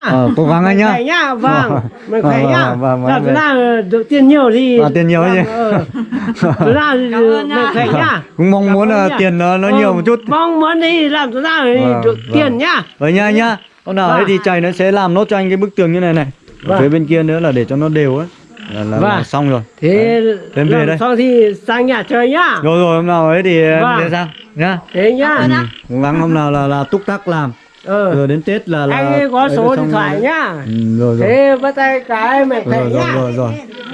Ờ, cố gắng anh nhá. khỏe nhá vâng mình khỏe Vâng, nhá vâng, vâng, Thật vâng. ra được tiền nhiều thì À, tiền nhiều chứ. Vâng, ờ. Thật ra thì mình khỏe nhá Cũng mong muốn là nhá. tiền nó nó Ừ, nhiều một chút. mong muốn đi làm thì Vâng, được vâng. tiền nhá Vậy nha anh nhá. Hôm nào ấy Vâng. thì chày nó sẽ làm nốt cho anh cái bức tường như này này. Ở Vâng. phía bên kia nữa là để cho nó đều ấy. Là, là, là Vâng. xong rồi. thế Em về đây. xong thì sang nhà chơi nhá Rồi rồi hôm nào ấy thì Vâng. để sao nhá. thế nhá Ừ, cố gắng hôm nào là là túc tắc làm. Ờ Rồi đến Tết là là anh có số điện thoại rồi. nhá Ừ, rồi rồi. thế bắt tay cái mình khỏe Rồi nhá rồi rồi.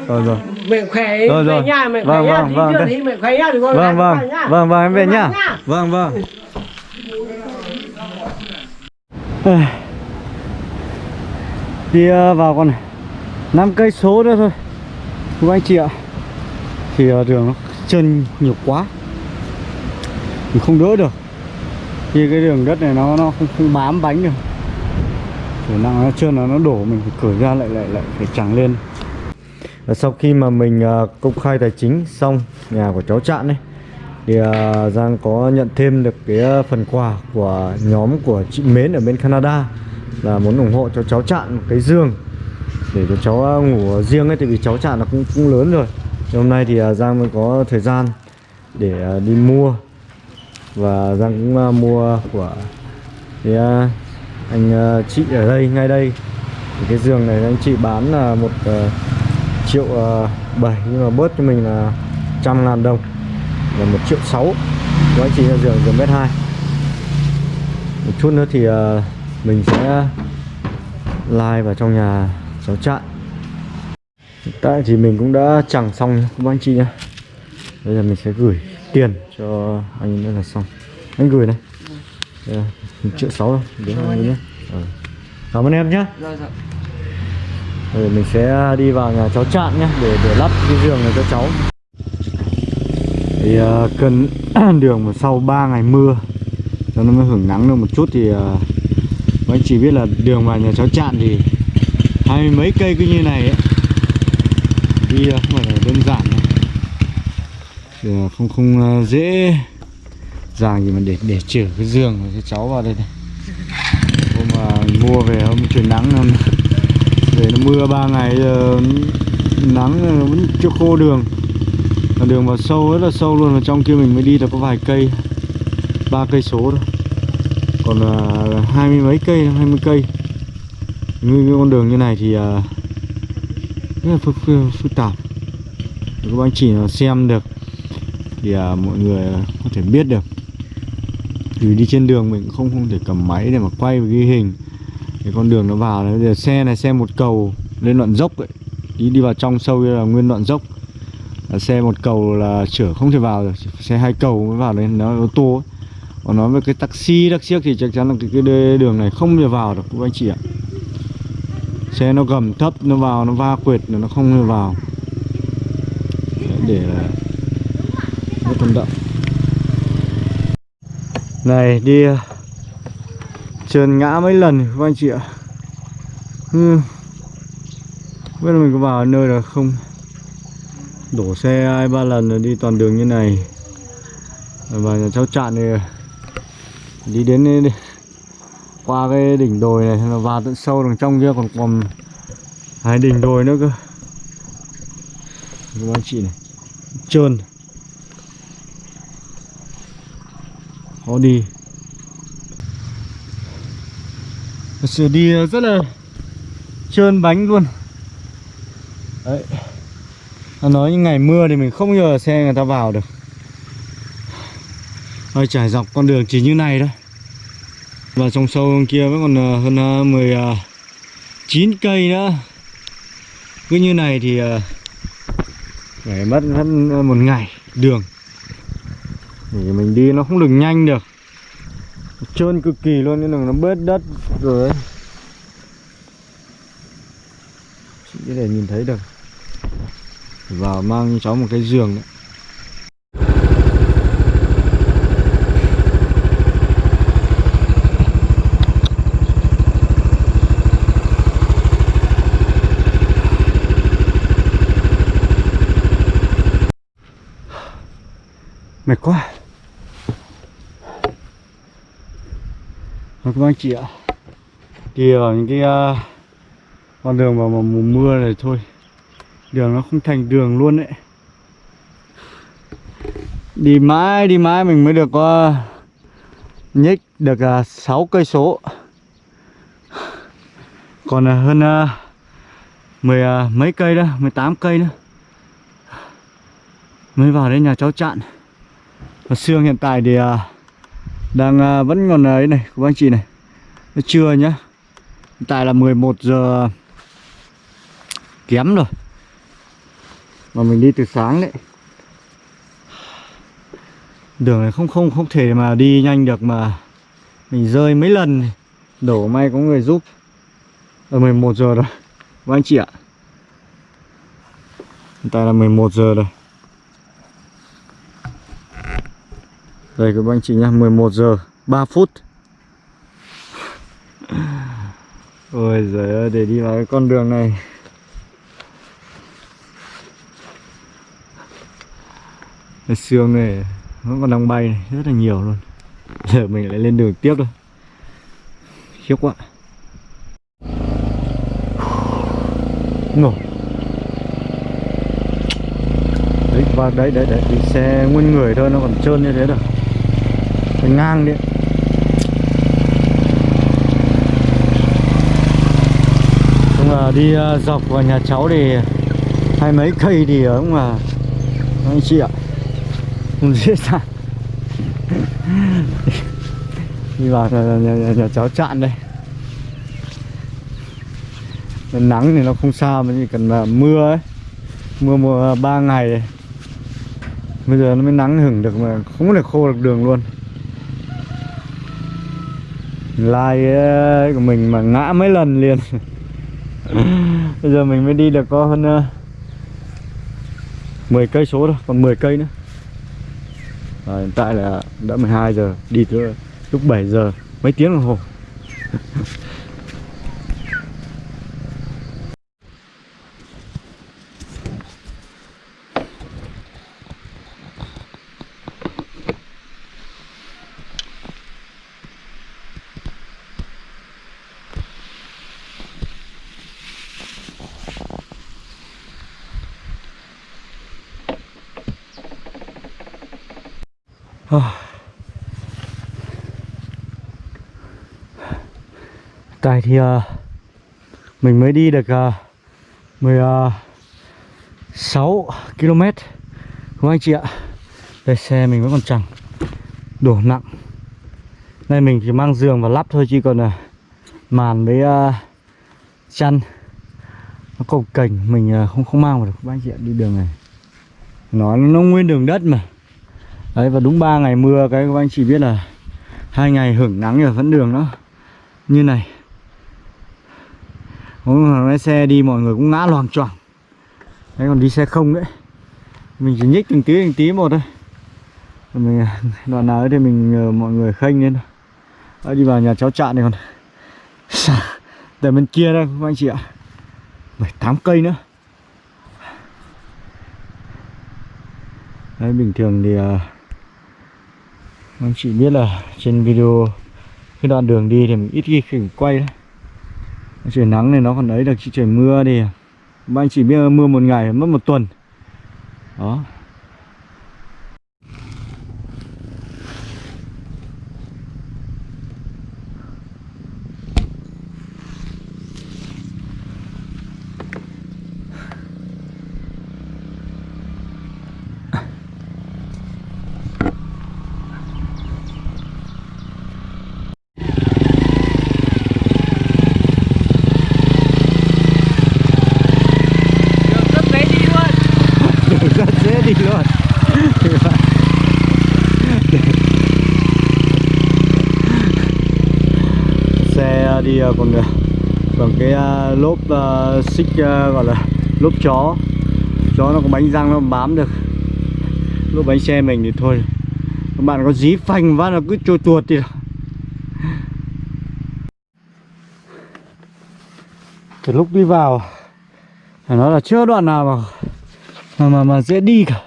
Rồi rồi. mình khỏe Rồi, rồi. nhà mình khỏe Vâng, nhá vâng, vâng, thì mình khỏe nhá con Vâng vâng. con nhá. Vâng vâng em về Vâng, nhá. nhá. Vâng vâng. Đi ờ, vào còn 5 cây số nữa thôi. Các anh chị ạ. Thì ờ, đường nó trơn nhiều quá. Mình không đỡ được khi cái đường đất này nó nó không, không bám bánh được. Khả năng nó trơn là nó đổ mình phải cởi ra lại lại lại phải chẳng lên. Và sau khi mà mình à, công khai tài chính xong nhà của cháu Trạng ấy thì à, Giang có nhận thêm được cái à, phần quà của nhóm của chị Mến ở bên Canada là muốn ủng hộ cho cháu Trạng một cái giường để cho cháu ngủ riêng ấy tại vì cháu Trạng nó cũng cũng lớn rồi. Thì hôm nay thì Giang mới có thời gian để đi mua và Giang cũng à, mua của, cái à, anh à, chị ở đây, ngay đây. Thì cái giường này anh chị bán là một triệu bảy, nhưng mà bớt cho mình là trăm ngàn đồng. Là một triệu sáu. Của anh chị là giường giường mét hai. Một chút nữa thì mình sẽ like vào trong nhà cháu trại. Hiện tại thì mình cũng đã chẳng xong các anh chị nhá. Bây giờ mình sẽ gửi tiền cho anh nữa là xong anh gửi này một triệu sáu đến anh nhé Ờ. cảm ơn em nhé rồi mình sẽ đi vào nhà cháu Trạn nhé để để lắp cái giường này cho cháu. Thì uh, cơn đường mà sau 3 ngày mưa cho nó mới hưởng nắng được một chút thì uh, anh chỉ biết là đường vào nhà cháu Trạn thì hai mươi mấy cây cứ như này ấy. Đi uh, không phải là đơn giản đâu. Thì, không không ờ, dễ dàng gì mà để để chở cái giường cái cháu vào đây này. Hôm mà mua về hôm trời nắng hôm để nó mưa ba ngày ờ, nắng vẫn chưa khô đường. Mà đường vào sâu rất là sâu luôn. Và trong kia mình mới đi được có vài cây ba cây số thôi. Còn hai mươi mấy cây hai mươi cây. Như cái con đường như này thì rất là phức, phức, phức tạp. Các bạn chỉ xem được thì à, mọi người có thể biết được. Vì đi trên đường mình cũng không không thể cầm máy để mà quay và ghi hình. Cái con đường nó vào đấy giờ xe này xe một cầu lên đoạn dốc ấy. Đi đi vào trong sâu là nguyên đoạn dốc. Là xe một cầu là chở không thể vào được. Xe hai cầu mới vào đấy nó ô tô ấy. còn nói với cái taxi taxi thì chắc chắn là cái, cái đường này không thể vào được các anh chị ạ. Xe nó gầm thấp nó vào nó va quệt nó không thể vào. Để là rất thuận lợi này đi à. trườn trơn ngã mấy lần các anh chị ạ. Ừ. biết là mình có vào nơi là không. Đổ xe hai ba lần rồi đi toàn đường như này. Và nhà cháu chạn thì đi đến đây, đi. qua cái đỉnh đồi này là vào tận sâu đằng trong kia còn còn hai đỉnh đồi nữa cơ. Các anh chị này. Trơn khó đi. Thật sự đi rất là trơn bánh luôn. Đấy. Nó nói những ngày mưa thì mình không nhờ xe người ta vào được. Rồi trải dọc con đường chỉ như này thôi. Và trong sâu kia vẫn còn ờ, hơn ờ, 19 ờ, cây nữa. Cứ như này thì phải mất mất một ngày đường. Thì mình đi nó không được nhanh được. Trơn cực kỳ luôn, nên là nó bớt đất rồi đấy để nhìn thấy được. Vào mang cho cháu một cái giường đấy. Mệt quá. Vâng, Rồi các anh chị ạ. Đi vào ờ, những cái uh, con đường vào mùa mưa này thôi Đường nó không thành đường luôn đấy Đi mãi đi mãi mình mới được uh, nhích được uh, 6 cây số. Còn uh, hơn uh, 10 uh, mấy cây đó, 18 cây nữa. Mới vào đến nhà cháu chặn, Và Sương hiện tại thì uh, đang à, vẫn còn ấy này, các anh chị này. Nó trưa nhá. Hiện tại là 11 giờ kém rồi. Mà mình đi từ sáng đấy. Đường này không không không thể mà đi nhanh được mà Mình rơi mấy lần Đổ may có người giúp. Ở 11 giờ rồi Các anh chị ạ. Hiện tại là 11 giờ rồi. Đây các anh chị nhá 11 giờ 3 phút. Ôi giời ơi để đi vào cái con đường này. Cái xương này nó còn đang bay này rất là nhiều luôn. Giờ mình lại lên đường tiếp thôi. Khiếp quá. Ngủ. Đấy, và đấy, đấy, đấy, Thì xe nguyên người thôi nó còn trơn như thế được. Phải ngang đi. Nhưng là đi à, dọc vào nhà cháu thì hai mấy cây thì à, cũng mà anh chị ạ không dễ dàng. Đi vào nhà, nhà, nhà, nhà cháu chạn đây. Nắng thì nó không sao mà chỉ cần là mưa ấy. Mưa mùa à, ba ngày. Ấy. bây giờ nó mới nắng hửng được mà không thể khô được đường luôn lai của mình mà ngã mấy lần liền. Bây giờ mình mới đi được có hơn uh, 10 cây số thôi còn 10 cây nữa. À, hiện tại là đã 12 giờ đi tới lúc 7 giờ mấy tiếng đồng hồ Tại thì uh, mình mới đi được ờ, ờ, uh, 16 km Không anh chị ạ? Đây xe mình vẫn còn chẳng Đổ nặng. Nay mình chỉ mang giường và lắp thôi chứ còn uh, Màn với uh, chăn Nó cồng cảnh mình uh, không không mang vào được. Các anh chị ạ đi đường này Nó nó nguyên đường đất mà. Đấy và đúng 3 ngày mưa cái các anh chị biết là hai ngày hưởng nắng ở vẫn đường nó như này. Mỗi lái xe đi mọi người cũng ngã loàng choàng. Đấy còn đi xe không đấy. Mình chỉ nhích từng tí từng tí một thôi. Mình đoạn nào thì mình nhờ mọi người khênh lên Đấy, ờ, đi vào nhà cháu trạm này còn. Để bên kia đây các anh chị ạ. Bảy tám cây nữa. Đấy bình thường thì uh, anh chị biết là trên video cái đoạn đường đi thì mình ít khi quay đấy trời nắng này nó còn ấy được chứ trời mưa thì à. mà anh chỉ biết mưa một ngày, mất một tuần. Đó Đường rất dễ đi luôn đường rất dễ đi luôn xe đi à, còn à, còn cái à, lốp xích gọi là lốp chó. Chó nó có bánh răng nó bám được. Lốp bánh xe mình thì thôi. Các bạn có dí phanh phát nó cứ trôi tuột thì từ lúc đi vào phải nói là chưa đoạn nào mà mà mà, mà dễ đi cả.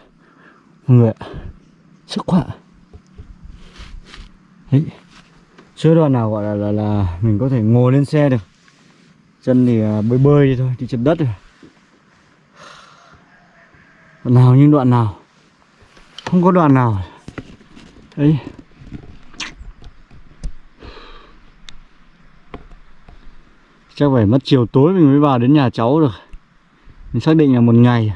Mọi người ạ sức khỏe đấy chưa đoạn nào gọi là, là là mình có thể ngồi lên xe được. Chân thì à, bơi bơi đi thôi đi trên đất rồi đoạn nào nhưng đoạn nào. Không có đoạn nào. Đấy chắc phải mất chiều tối mình mới vào đến nhà cháu được. Mình xác định là một ngày.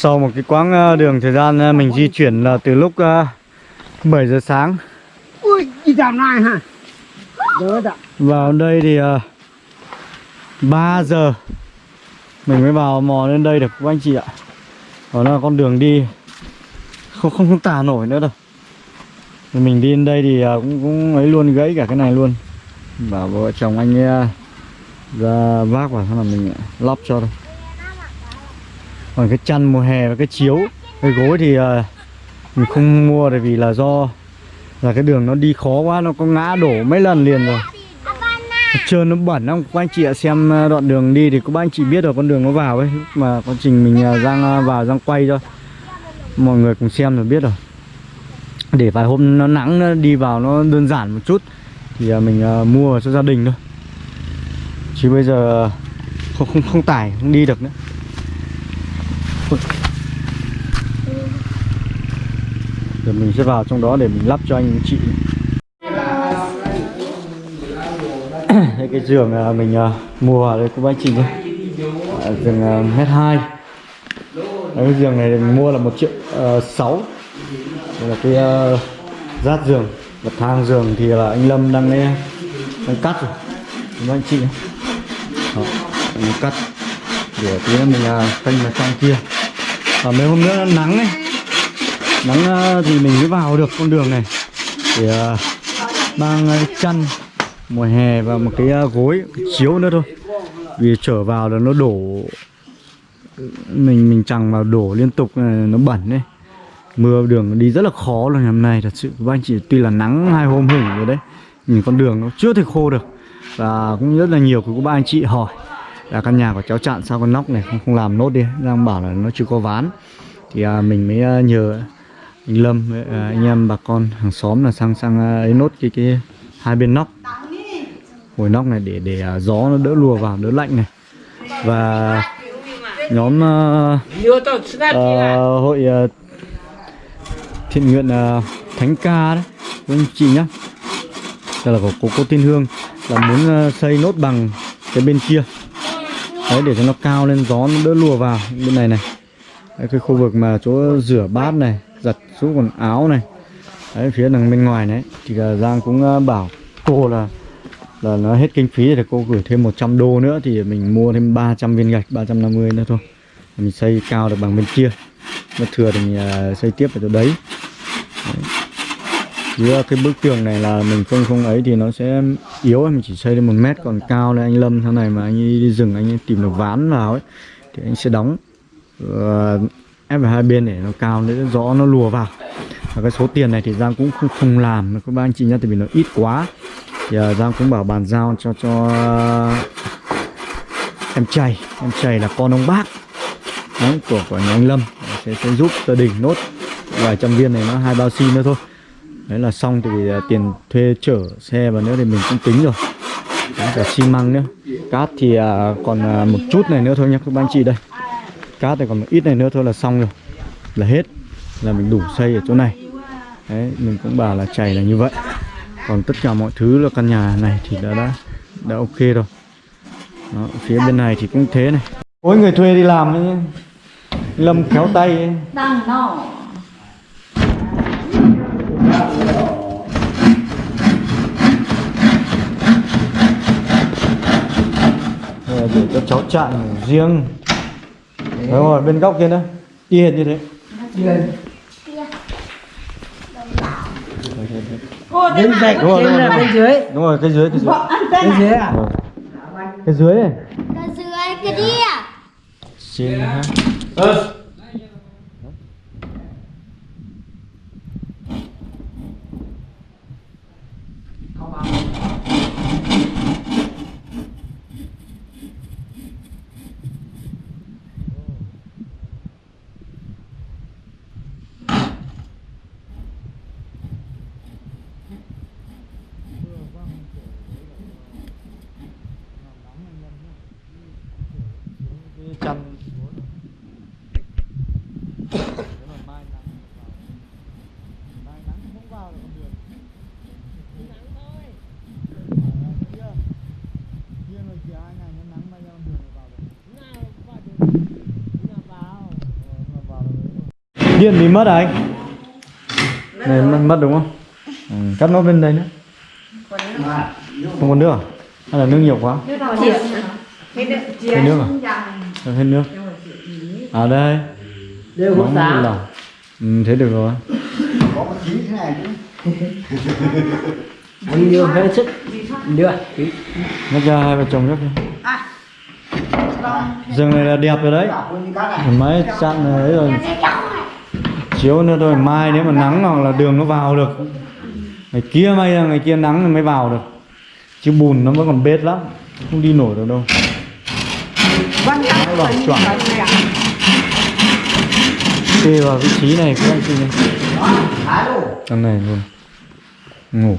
Sau một cái quãng ờ, đường thời gian ờ, mình di chuyển là từ lúc ờ, 7 giờ sáng ui đi dạo này hả vào đây thì uh, 3 giờ mình mới vào mò lên đây được các anh chị ạ. Đó là con đường đi không không, không tả nổi nữa đâu. Mình đi lên đây thì ờ, cũng cũng ấy luôn gãy cả cái này luôn. Bảo vợ chồng anh ờ, ra vác vào xong là mình lắp cho thôi. Còn cái chăn mùa hè và cái chiếu, cái gối thì uh, mình không mua tại vì là do là cái đường nó đi khó quá nó có ngã đổ mấy lần liền rồi. Trơn nó bẩn lắm. Các anh chị ạ xem ờ, đoạn đường đi thì các anh chị biết rồi con đường nó vào ấy mà quá trình mình ờ, đang vào đang quay cho mọi người cùng xem rồi biết rồi. Để vài hôm nó nắng nó đi vào nó đơn giản một chút thì mình mua cho gia đình thôi. Chứ bây giờ không không không tải không đi được nữa. Rồi mình sẽ vào trong đó để mình lắp cho anh chị. Đây cái giường là mình à, mua ở đây của anh chị nhé. À, giường à, mét hai. Cái giường này mình mua là một triệu uh, sáu. Đây là cái uh, rát giường. Bậc thang giường thì là anh Lâm đang đang cắt rồi. Anh chị nhé? Đó, mình cắt. Để tí nữa mình uh, canh vào trong kia. Và mấy hôm nữa nắng ấy nắng ờ, thì mình mới vào được con đường này. Ờ, Để mang ờ, chăn mùa hè và một cái gối cái chiếu nữa thôi. Vì trở vào là nó đổ mình mình chẳng vào đổ liên tục này, nó bẩn đấy mưa đường đi rất là khó luôn hôm nay thật sự. Các anh chị tuy là nắng hai hôm hửng rồi đấy nhìn con đường nó chưa thể khô được. Và cũng rất là nhiều của các ba anh chị hỏi là căn nhà của cháu chặn sao con nóc này không không làm nốt đi? Đang bảo là nó chưa có ván. Thì à, mình mới nhờ anh Lâm với à, anh em bà con hàng xóm là sang sang à, ấy nốt cái cái hai bên nóc. Hồi nóc này để để à, gió nó đỡ lùa vào đỡ lạnh này. Và nhóm uh, uh, hội uh, thiện nguyện uh, Thánh Ca đấy với anh chị nhá. Đây là của cô, cô Tiên Hương là muốn uh, xây nốt bằng cái bên kia. Đấy để cho nó cao lên gió nó đỡ lùa vào bên này này. Đấy, cái khu vực mà chỗ rửa bát này giặt rũ quần áo này. Đấy phía đằng bên ngoài đấy, thì là Giang cũng à, bảo cô là là nó hết kinh phí thì cô gửi thêm 100 đô nữa thì mình mua thêm 300 viên gạch 350 nữa thôi. Mình xây cao được bằng bên kia. Nó thừa thì mình à, xây tiếp ở chỗ đấy. Đấy. Chứ cái bức tường này là mình không không ấy thì nó sẽ yếu mình chỉ xây lên một mét còn cao lên anh Lâm sau này mà anh đi rừng anh ấy tìm được ván vào ấy thì anh sẽ đóng ép vào hai bên để nó cao nữa rõ nó lùa vào. Và cái số tiền này thì Giang cũng không không làm. Các anh chị nhá tại vì nó ít quá. Thì uh, Giang cũng bảo bàn giao cho cho em chày. Em chày là con ông bác. Đấy, của của nhà anh Lâm. Sẽ, sẽ giúp gia đình nốt vài trăm viên này nó hai bao xi nữa thôi. Đấy là xong thì uh, à, tiền thuê chở xe và nữa thì mình cũng tính rồi. Đấy, cả xi măng nữa. Cát thì uh, còn uh, một chút này nữa thôi nha các anh chị đây cát thì còn một ít này nữa thôi là xong rồi. Là hết. Là mình đủ xây ở chỗ này. Đấy mình cũng bảo là chảy là như vậy. Còn tất cả mọi thứ là căn nhà này thì đã đã đã ok rồi. Đó, phía bên này thì cũng thế này. Ôi người thuê đi làm ấy. Lâm khéo tay ấy. Ờ, để cho cháu chặn ngủ riêng đúng rồi bên góc kia nữa y hệt như thế Bên dạch Đúng rồi, trên đúng là rồi. bên dưới. đúng rồi cái dưới cái dưới Bên dưới à? Cái dưới này cái dưới cái kia xin ha chăn điện bị mất à anh. Này mất, mất đúng không? Ừ, cắt nốt bên đây nữa. Không còn nước à? Hay là nước nhiều quá? Thêm nước. À? Cho thêm nước. À đây. Đều giá. lòng ừ, thế được rồi. Bao nhiêu hết sức. Được. Nhắc ra hai vợ chồng nhắc đi. Rừng này là đẹp rồi đấy. Máy chặn này ấy rồi Chiếu nữa thôi Mai nếu mà nắng hoặc là đường nó vào được. Ngày kia may ra ngày kia nắng thì mới vào được. Chứ bùn nó vẫn còn bết lắm Không đi nổi được đâu. Máy vào choảng Kê vào vị trí này các anh chị nhé Thằng này luôn. Ngủ.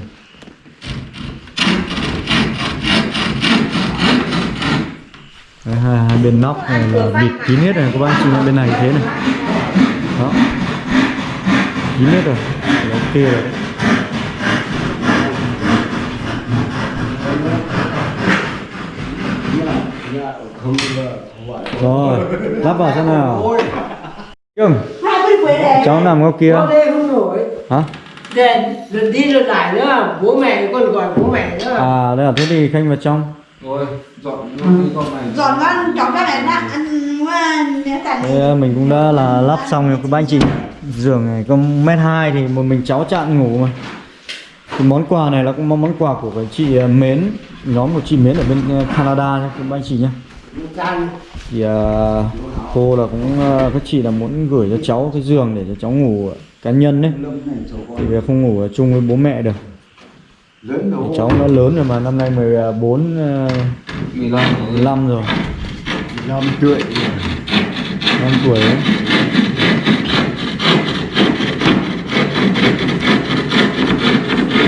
Đấy, hai, hai bên nóc này là bịt kín hết rồi các bác chị bên này thế này 9 mét rồi. Để ok rồi. Đấy rồi lắp vào xem nào. Cưng cháu nằm góc kia. Hả? Để lần đi lần lại nữa. Bố mẹ còn gọi bố mẹ nữa. À đây là thế thì khanh vào trong. Rồi dọn dọn dọn con cháu ra này ăn mình cũng đã là lắp xong rồi các anh chị giường này có mét hai thì một mình cháu chặn ngủ mà. Cái món quà này là cũng món món quà của cái chị à, Mến nhóm của chị Mến ở bên à, Canada nhé các bác anh chị nhé thì à, cô là cũng à, các chị là muốn gửi cho cháu cái giường để cho cháu ngủ cá nhân đấy. Thì vì không ngủ chung với bố mẹ được. Thì cháu nó lớn rồi mà năm nay 14 à, 15 rồi. năm tuổi. 5 tuổi ấy.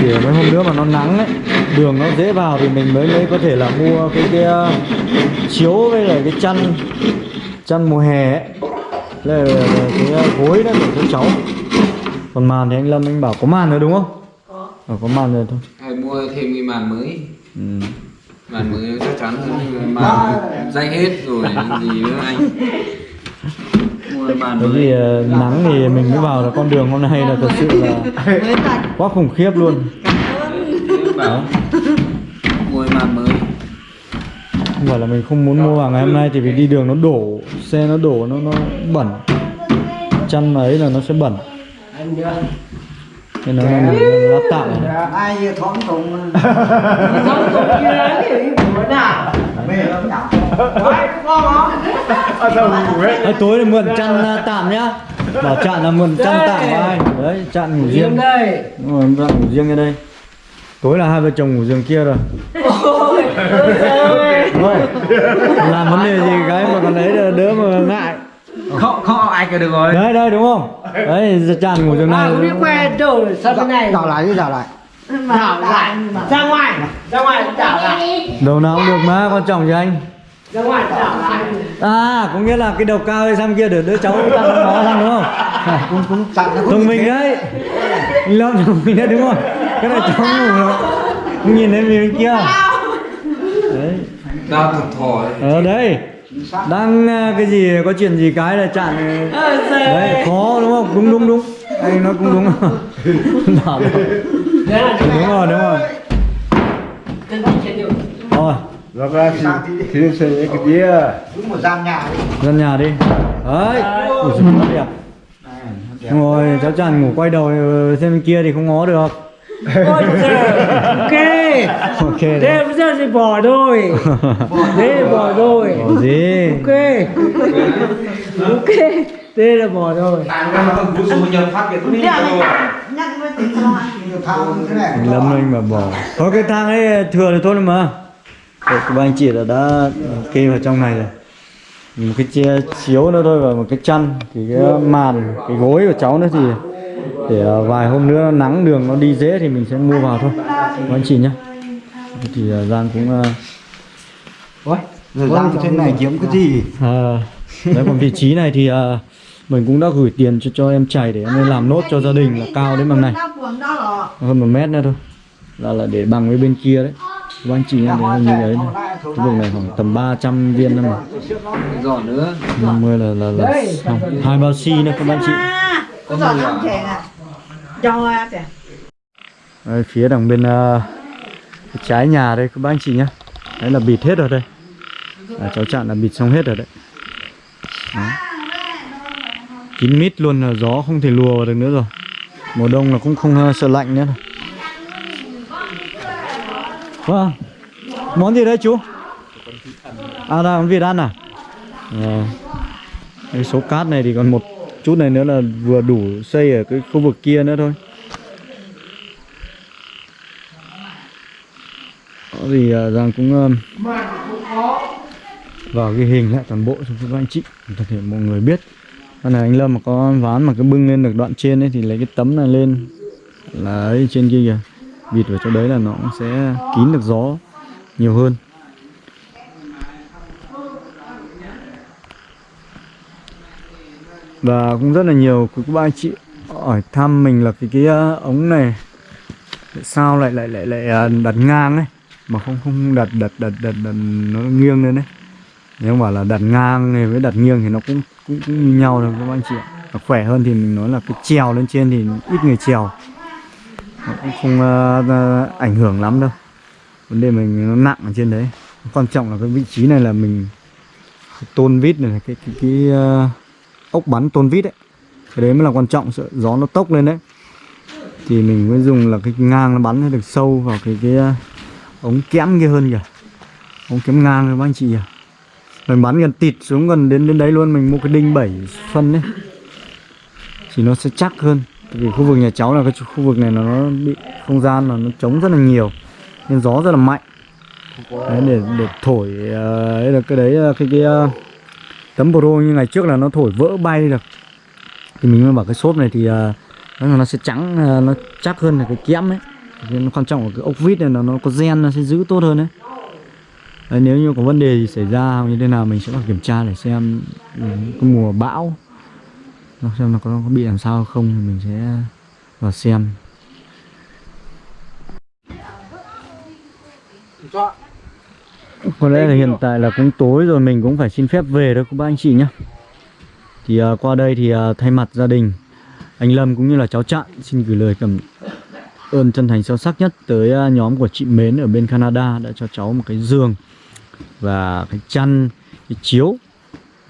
Chỉ mấy hôm nữa mà nó nắng ấy đường nó dễ vào thì mình mới mới có thể là mua cái cái ờ, chiếu với lại cái chăn chăn mùa hè ấy. Là, là, cái ờ, gối đó để cho cháu. Còn màn thì anh Lâm anh bảo có màn nữa đúng không? Có. Ờ, có màn rồi thôi. Hay mua thêm cái màn mới. Ừ. Màn mới chắc chắn hơn màn dây hết rồi gì nữa anh bởi vì ờ, nắng thì mình mới vào là con đường hôm nay là thật sự là quá khủng khiếp luôn. Bảo mua màn mới. Không phải là mình không muốn mua vào ngày hôm nay thì vì đi đường nó đổ xe nó đổ nó nó bẩn. Chăn ấy là nó sẽ bẩn. Nên là mình lát tạm. Ai giờ thoáng cùng không cũng như đấy thì bữa nào mẹ nó nhọc Đấy, ngon không Đấy, tối thì mượn chăn à, tạm nhá. Bảo chặn là mượn chăn tạm của anh đấy chặn ngủ riêng. đây. Đúng rồi, chặn ngủ riêng ở đây. Tối là hai vợ chồng ngủ giường kia rồi. Ôi làm vấn đề gì cái mà còn đấy là đỡ mà ngại. Không, không ai cả được rồi. Đấy đây đúng không? Đấy chặn ngủ giường à này không biết que đâu rồi sao thế này? đảo lại đi đảo lại đảo lại ra ngoài ra ngoài đảo lại đầu nào cũng được mà quan trọng gì anh ra ngoài đảo lại À, có nghĩa là cái đầu cao hay sang kia để đứa cháu tăng nó sang đúng không? À, cũng cũng nó thông minh đấy. Lâm thông minh đấy đúng không? Cái này cháu ngủ rồi. Nhìn thấy mình bên kia. Đấy. Đau thật thò Ở đây. Đang à, cái gì có chuyện gì cái là chặn Ờ, đấy khó đúng không? Đúng đúng đúng. Anh nói cũng đúng. Rồi. Đấy là chỗ đúng rồi đúng rồi. Đi. Rồi, Rồi ra thì thì sẽ cái kia. đúng một gian nhà đi ra nhà đi. Đấy. Ủa sao nó đẹp. Đúng rồi, cháu chàng ngủ quay đầu ờ, xem bên kia thì không ngó được. Ôi. Ok. Ok. Thế bây giờ thì bỏ thôi. Thế bỏ thôi. Bỏ gì? Ok. Ok. Thế là bỏ thôi. Nhắc với lo ăn. Nhiều thằng thế này Lâm anh mà bỏ. Có cái thang ấy thừa thì thôi mà. Đấy, các anh chị đã đã kê vào trong này rồi. Một cái chia chiếu nữa thôi và một cái chăn, thì cái màn, cái gối của cháu nữa thì để ờ, vài hôm nữa nắng đường nó đi dễ thì mình sẽ mua vào thôi. Các anh chị nhá. Thì ờ, Giang cũng ờ, Ôi, rồi răng trên này kiếm cái gì À, đấy còn vị trí này thì à, mình cũng đã gửi tiền cho cho em chảy để em lên làm nốt cho gia đình là cao đến bằng này Hơn một mét nữa thôi. Là là để bằng với bên kia đấy. Các anh chị em thấy như đấy này. cái vùng này khoảng tầm 300 viên thôi mà. Giỏ nữa. 50 là là là xong. Hai bao xi nữa các anh chị. Đây, phía đằng bên cái trái nhà đây các anh chị nhá. Đấy là bịt hết rồi đây. À, cháu chặn là bịt xong hết rồi đấy. Đó. kín mít luôn là gió không thể lùa vào được nữa rồi mùa đông là cũng không ờ, sợ lạnh nữa. Vâng. Món gì đấy chú? À là món vịt ăn à? À. cái số cát này thì còn một chút này nữa là vừa đủ xây ở cái khu vực kia nữa thôi. Đó thì rằng ờ, cũng um, vào cái hình lại toàn bộ cho các anh chị để thể mọi người biết. Con này anh Lâm mà có ván mà cứ bưng lên được đoạn trên ấy thì lấy cái tấm này lên. Là ấy trên kia kìa. Bịt vào chỗ đấy là nó cũng sẽ kín được gió nhiều hơn. Và cũng rất là nhiều quý cô bác anh chị hỏi thăm mình là cái cái ờ, ống này tại sao lại lại lại lại à, đặt ngang ấy mà không không đặt đặt đặt đặt, đặt nó nghiêng lên đấy nếu mà là đặt ngang này với đặt nghiêng thì nó cũng cũng, cũng như nhau thôi các anh chị ạ? Khỏe hơn thì mình nói là cái trèo lên trên thì ít người trèo nó cũng không uh, uh, ảnh hưởng lắm đâu. Vấn đề mình nó nặng ở trên đấy. Quan trọng là cái vị trí này là mình tôn vít này cái cái cái uh, ốc bắn tôn vít đấy cái đấy mới là quan trọng sợ gió nó tốc lên đấy. Thì mình mới dùng là cái ngang nó bắn nó được sâu vào cái cái uh, ống kẽm kia hơn kìa. Ống kẽm ngang các anh chị kìa mình bắn gần tịt xuống gần đến đến đấy luôn mình mua cái đinh 7 phân đấy thì nó sẽ chắc hơn. Tại vì khu vực nhà cháu là cái khu vực này nó bị không gian là nó trống rất là nhiều nên gió rất là mạnh. Đấy, để để thổi uh, ấy là cái đấy ờ, cái cái uh, tấm pro như ngày trước là nó thổi vỡ bay được. Thì mình mới bảo cái xốp này thì uh, nó nó sẽ trắng uh, nó chắc hơn là cái kẽm ấy. Cái quan trọng là cái ốc vít này là nó có gen nó sẽ giữ tốt hơn đấy đấy nếu như có vấn đề gì xảy ra hoặc như thế nào mình sẽ phải kiểm tra để xem ừ, cái mùa bão. Nó xem nó có, có bị làm sao không thì mình sẽ vào xem. Có lẽ là hiện tại là cũng tối rồi mình cũng phải xin phép về đó các bác anh chị nhé. Thì uh, qua đây thì uh, thay mặt gia đình anh Lâm cũng như là cháu Trạng xin gửi lời cảm ơn chân thành sâu sắc nhất tới uh, nhóm của chị Mến ở bên Canada đã cho cháu một cái giường và cái chăn, cái chiếu,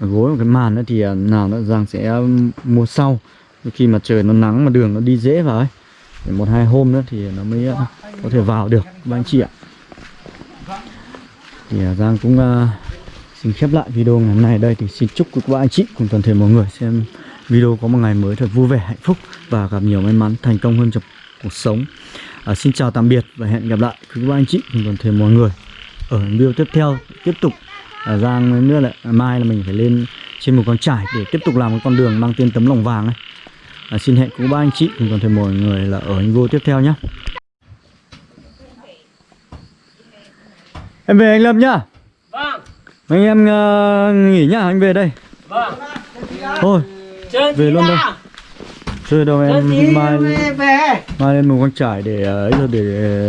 cái gối và cái màn nữa thì à, nào nó Giang sẽ à, mua sau. Khi mà trời nó nắng mà đường nó đi dễ vào ấy để một hai hôm nữa thì nó mới à, có thể vào được. Các anh chị ạ. Thì Giang cũng uh, xin khép lại video ngày hôm nay đây. Thì xin chúc các bạn anh chị cùng toàn thể mọi người xem video có một ngày mới thật vui vẻ hạnh phúc và gặp nhiều may mắn thành công hơn trong cuộc sống. À, xin chào tạm biệt và hẹn gặp lại quý các bạn anh chị cùng toàn thể mọi người ở video tiếp theo tiếp tục à, Giang nữa là mai là mình phải lên trên một con trải để tiếp tục làm một con đường mang tên tấm lòng vàng ấy. À, xin hẹn quý ba anh chị cùng toàn thể mọi người là ở video tiếp theo nhé em về anh Lâm nhá. Vâng. anh em ờ, nghỉ nhá anh về đây. Vâng. thôi về luôn đâu. Chơi đâu em mai về. mai lên một con trải để ờ, ấy thôi để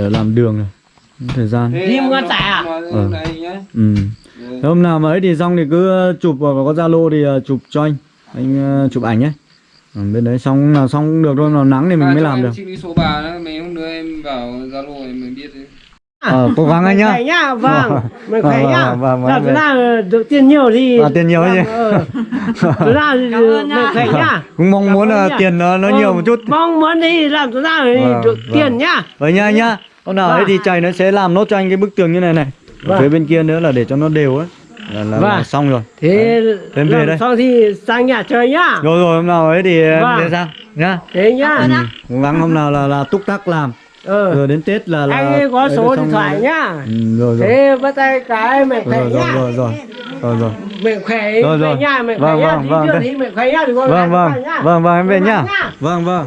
làm đường này thời gian Đi một con trải à? Ờ. nhá ừ Thế hôm nào mà ấy thì xong thì cứ ờ, chụp vào có zalo thì ờ, chụp cho anh anh ờ, chụp ảnh ấy ừ, bên đấy xong nào xong cũng được thôi nào nắng thì mình mới làm được số bà đó mấy hôm nữa em vào zalo thì mình biết đấy ờ cố gắng anh nhá nhá, vâng. Mình khỏe Vâng, nhá. vâng, vâng, vâng, Là vâng. ta được tiền nhiều thì À, tiền nhiều vâng, ờ. Chúng ta thì mình khỏe nhá. cũng mong muốn là nhá. tiền nó nó Ờ, nhiều một chút Mong muốn đi làm chúng ta thì Vâng, được vâng. tiền nhá. vậy nha anh nhá hôm nào ấy Vâng. thì chạy nó sẽ làm nốt cho anh cái bức tường như này này Ở Vâng. phía bên kia nữa là để cho nó đều ấy là, là, là Vâng. xong rồi Thế Em về đây. xong thì sang nhà chơi nhá. rồi rồi hôm nào ấy thì em Vâng. sẽ sang nhá Thế nhá. ừ. cố gắng hôm nào là là túc tắc làm Ờ. rồi đến tết là là Anh ấy có ấy số điện thoại rồi. nhá. ừ, rồi rồi Thế bắt tay cái mình khỏe rồi rồi nhá. rồi rồi rồi rồi Mình khỏe Rồi, rồi. về nhà Vâng, khỏe nhá. vâng, vâng, nhá. thì con vâng gái vâng khỏe nhá. vâng vâng em về Vâng nhá nhá. vâng vâng